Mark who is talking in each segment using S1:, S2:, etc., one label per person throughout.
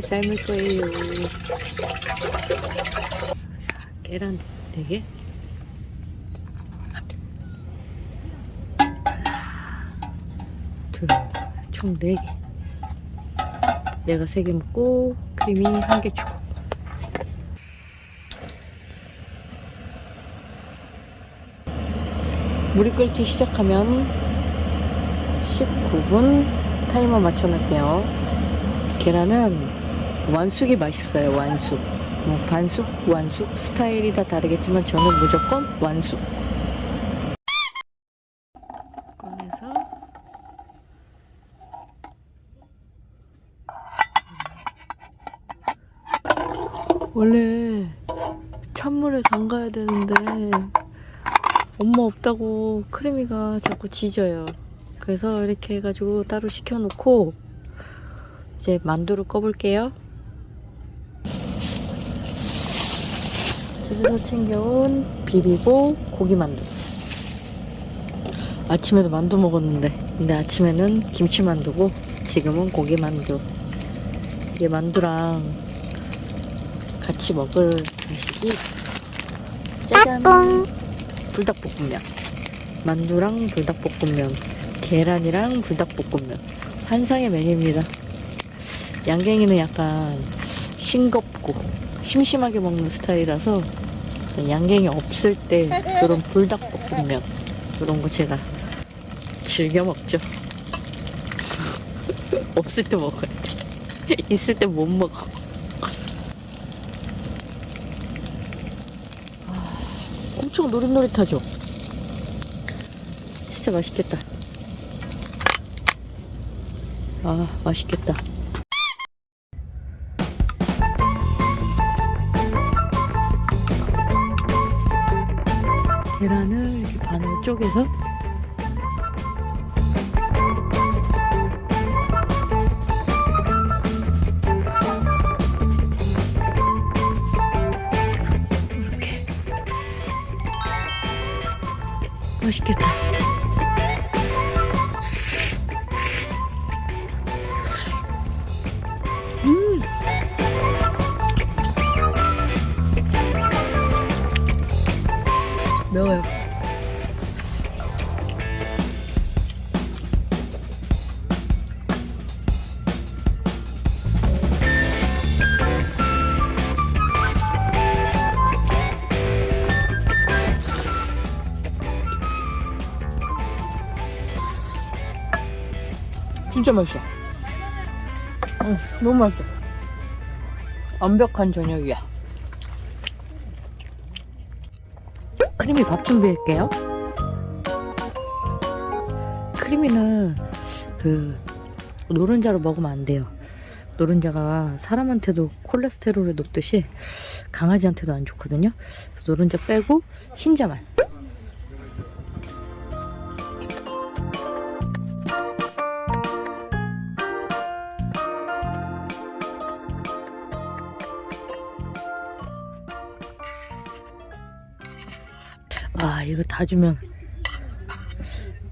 S1: 삶을 거예요. 자, 계란 4개. 둘, 총 4개. 내가 3개 먹고 크림이 1개 주고. 물이 끓기 시작하면 19분 타이머 맞춰놓을게요. 계란은 완숙이 맛있어요. 완숙. 뭐 반숙, 완숙 스타일이 다 다르겠지만 저는 무조건 완숙. 꺼내서 원래 찬물에 담가야 되는데 엄마 없다고 크리미가 자꾸 지져요. 그래서 이렇게 해가지고 따로 식혀놓고 이제 만두를 꺼볼게요. 집에서 챙겨온 비비고 고기 만두. 아침에도 만두 먹었는데 근데 아침에는 김치 만두고 지금은 고기 만두. 이게 만두랑 같이 먹을 음식이 짜잔. 불닭볶음면. 만두랑 불닭볶음면. 계란이랑 불닭볶음면. 환상의 메뉴입니다. 양갱이는 약간 싱겁고 심심하게 먹는 스타일이라서 양갱이 없을 때 그런 불닭볶음면 그런 거 제가 즐겨 먹죠 없을 때 먹어야 돼 있을 때 못 먹어 엄청 노릇노릇하죠? 진짜 맛있겠다. 아, 맛있겠다. 계란을 이렇게 반으로 쪼개서 이렇게 맛있겠다. 진짜 맛있어. 응, 너무 맛있어. 완벽한 저녁이야. 크림이 밥 준비할게요. 크림이는 그 노른자로 먹으면 안 돼요. 노른자가 사람한테도 콜레스테롤이 높듯이 강아지한테도 안 좋거든요. 노른자 빼고 흰자만. 이거 다 주면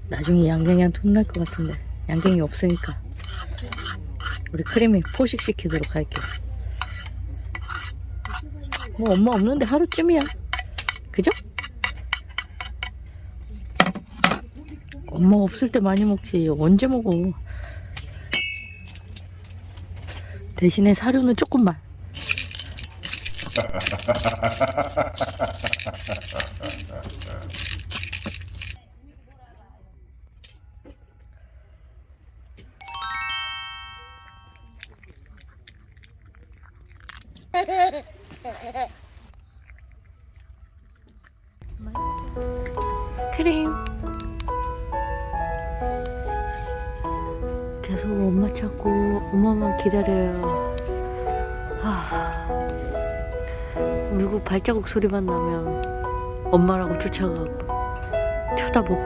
S1: 나중에 양갱이한테 혼날 것 같은데. 양갱이 없으니까. 우리 크림이 포식시키도록 할게요. 뭐 엄마 없는데 하루쯤이야. 그죠? 엄마 없을 때 많이 먹지. 언제 먹어? 대신에 사료는 조금만 크림. 계속 엄마 찾고 엄마만 기다려요. 하... 누구 발자국 소리만 나면 엄마라고 쫓아가고 쳐다보고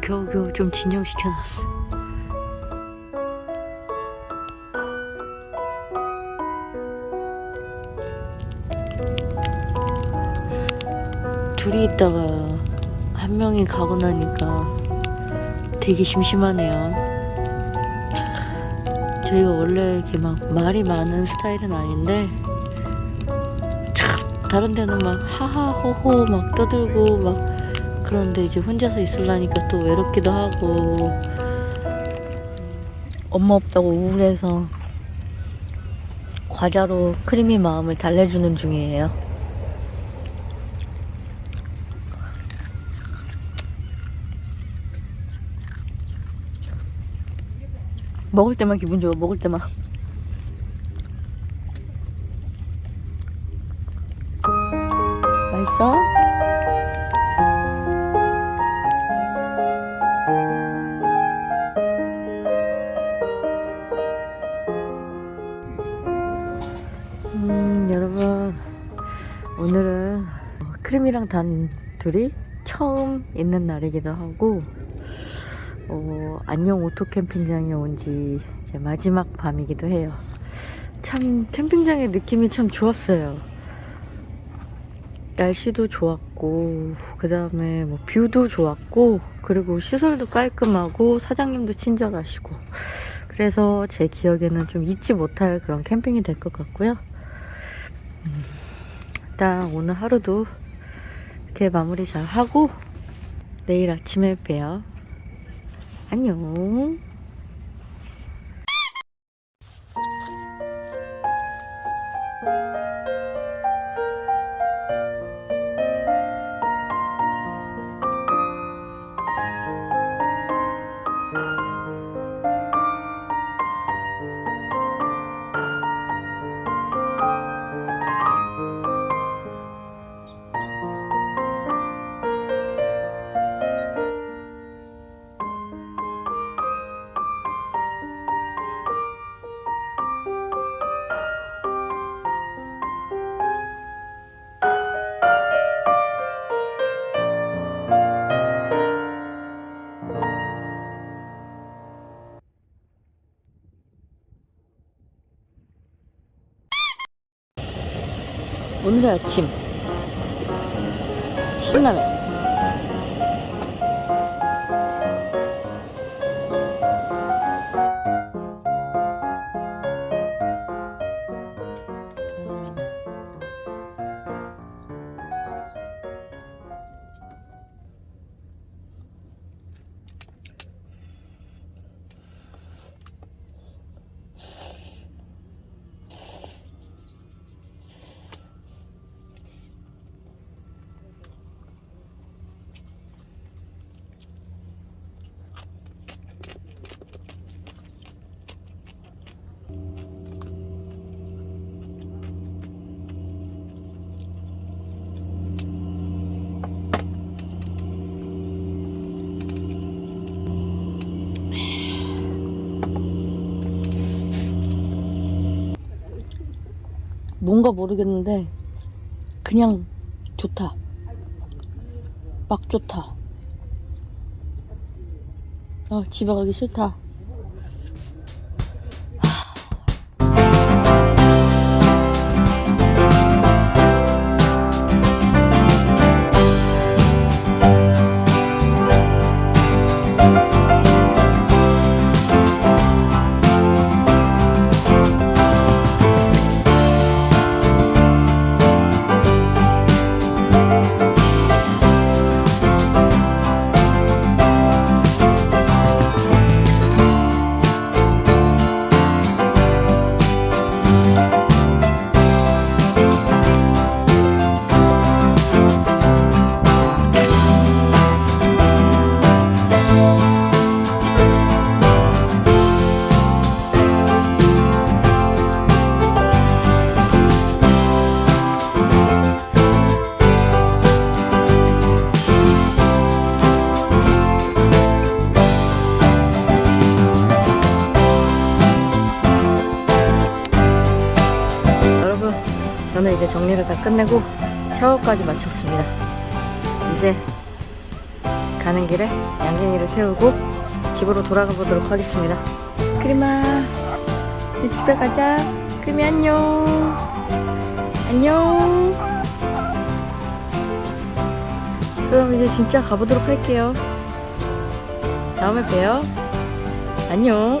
S1: 겨우겨우 좀 진정시켜놨어 둘이 있다가 한 명이 가고 나니까 되게 심심하네요. 저희가 원래 이렇게 막 말이 많은 스타일은 아닌데 참 다른 데는 막 하하호호 막 떠들고 막 그런데 이제 혼자서 있으려니까 또 외롭기도 하고 엄마 없다고 우울해서 과자로 크림이 마음을 달래주는 중이에요. 먹을 때만 기분 좋아 먹을 때만 맛있어? 음 여러분 오늘은 크림이랑 단 둘이 처음 있는 날이기도 하고 어, 안녕 오토 캠핑장에 온 지 이제 마지막 밤이기도 해요. 참 캠핑장의 느낌이 참 좋았어요. 날씨도 좋았고 그 다음에 뭐 view도 좋았고 그리고 시설도 깔끔하고 사장님도 친절하시고 그래서 제 기억에는 좀 잊지 못할 그런 캠핑이 될 것 같고요. 음, 일단 오늘 하루도 이렇게 마무리 잘 하고 내일 아침에 봬요. 안녕. 오늘의 아침. 신라면 뭔가 모르겠는데 그냥 좋다. 막 좋다. 아, 집에 가기 싫다. 이제 정리를 다 끝내고 샤워까지 마쳤습니다. 이제 가는 길에 양갱이를 태우고 집으로 돌아가 보도록 하겠습니다. 크리마, 이제 집에 가자. 크리미 안녕. 안녕. 그럼 이제 진짜 가보도록 할게요. 다음에 봬요. 안녕.